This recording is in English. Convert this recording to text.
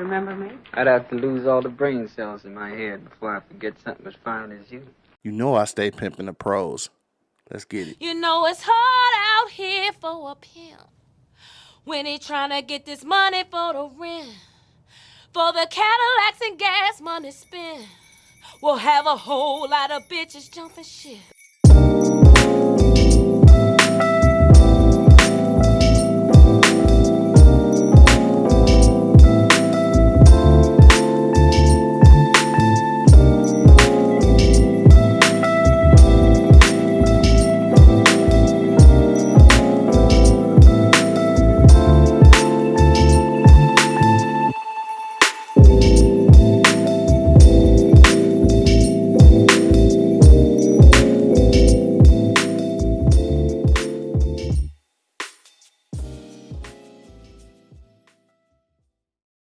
Remember me? I'd have to lose all the brain cells in my head before I forget something as fine as you. You know I stay pimping the pros. Let's get it. You know it's hard out here for a pimp when he trying to get this money for the rent, for the Cadillacs and gas money spent. We'll have a whole lot of bitches jumping shit.